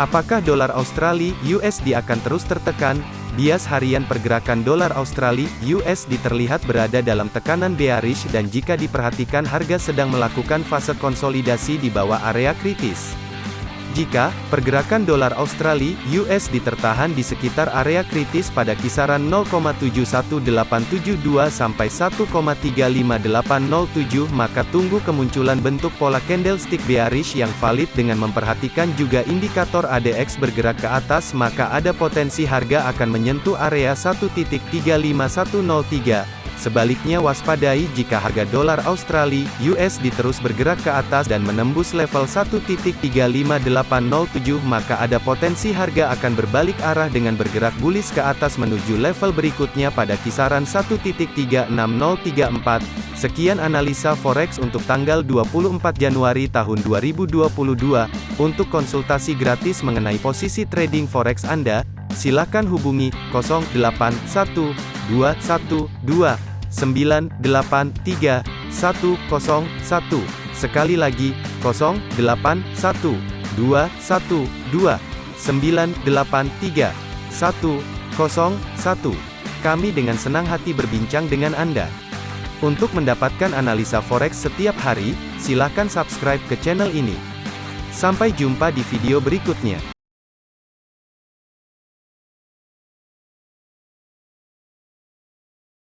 Apakah dolar Australia USD akan terus tertekan? Bias harian pergerakan dolar Australia USD terlihat berada dalam tekanan bearish dan jika diperhatikan harga sedang melakukan fase konsolidasi di bawah area kritis. Jika pergerakan dolar Australia (USD) tertahan di sekitar area kritis pada kisaran 0,71872 sampai 1,35807, maka tunggu kemunculan bentuk pola candlestick bearish yang valid dengan memperhatikan juga indikator ADX bergerak ke atas, maka ada potensi harga akan menyentuh area 1.35103. Sebaliknya waspadai jika harga dolar Australia (USD) terus bergerak ke atas dan menembus level 1.35807 maka ada potensi harga akan berbalik arah dengan bergerak bullish ke atas menuju level berikutnya pada kisaran 1.36034. Sekian analisa forex untuk tanggal 24 Januari tahun 2022. Untuk konsultasi gratis mengenai posisi trading forex Anda, silakan hubungi 081212 983 101. Sekali lagi, 081 212 983 101. Kami dengan senang hati berbincang dengan Anda. Untuk mendapatkan analisa forex setiap hari, silakan subscribe ke channel ini. Sampai jumpa di video berikutnya.